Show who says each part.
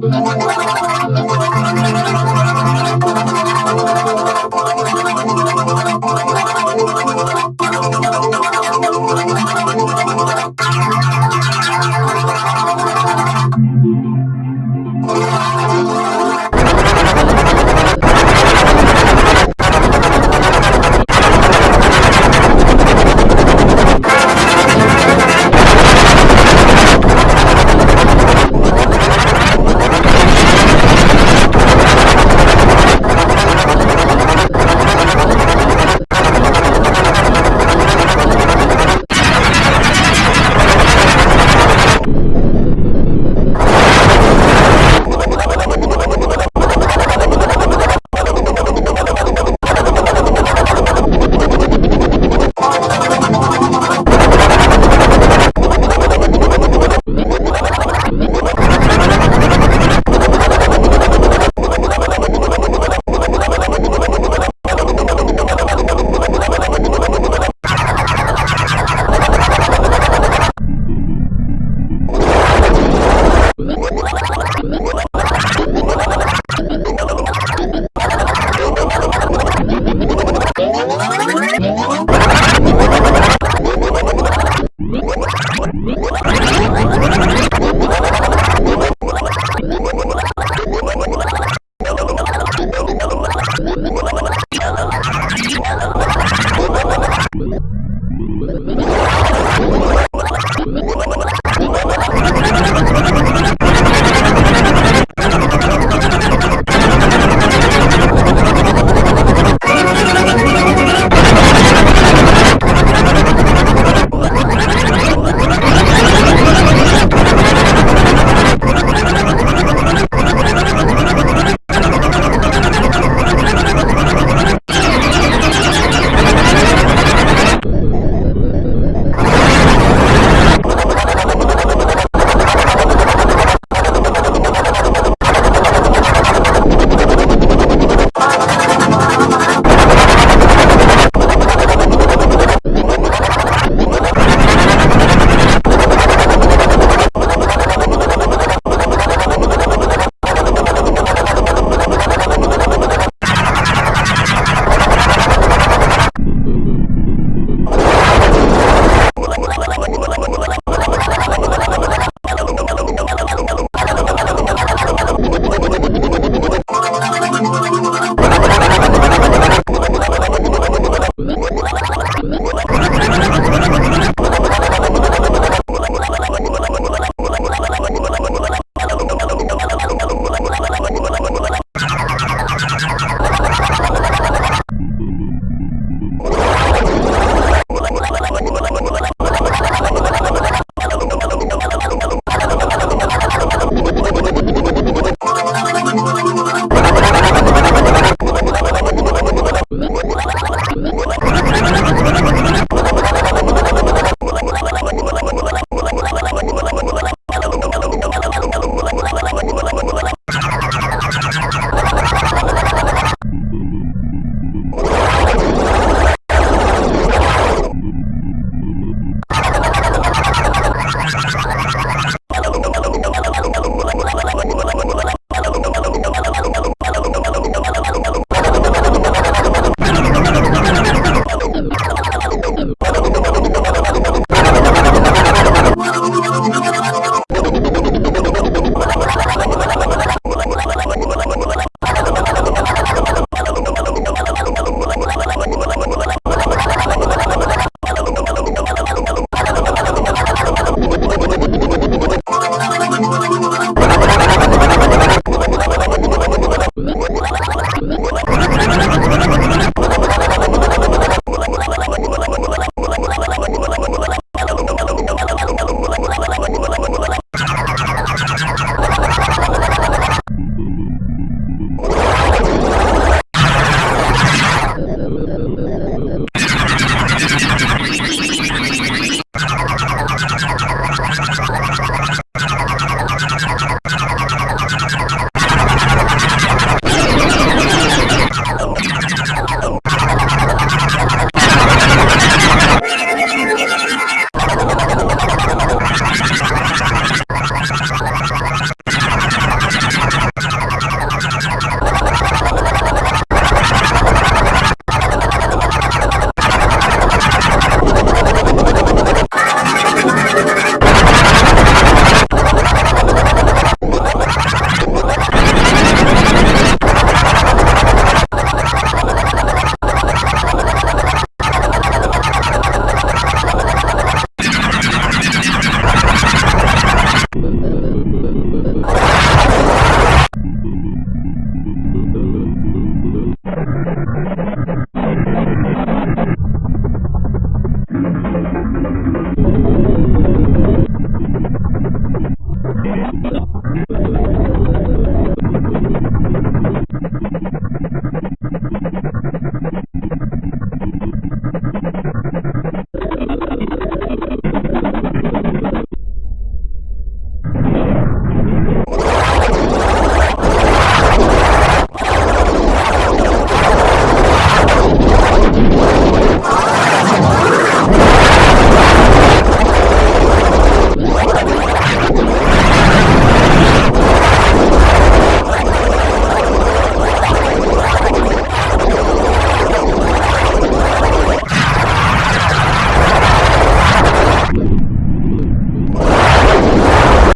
Speaker 1: Gracias.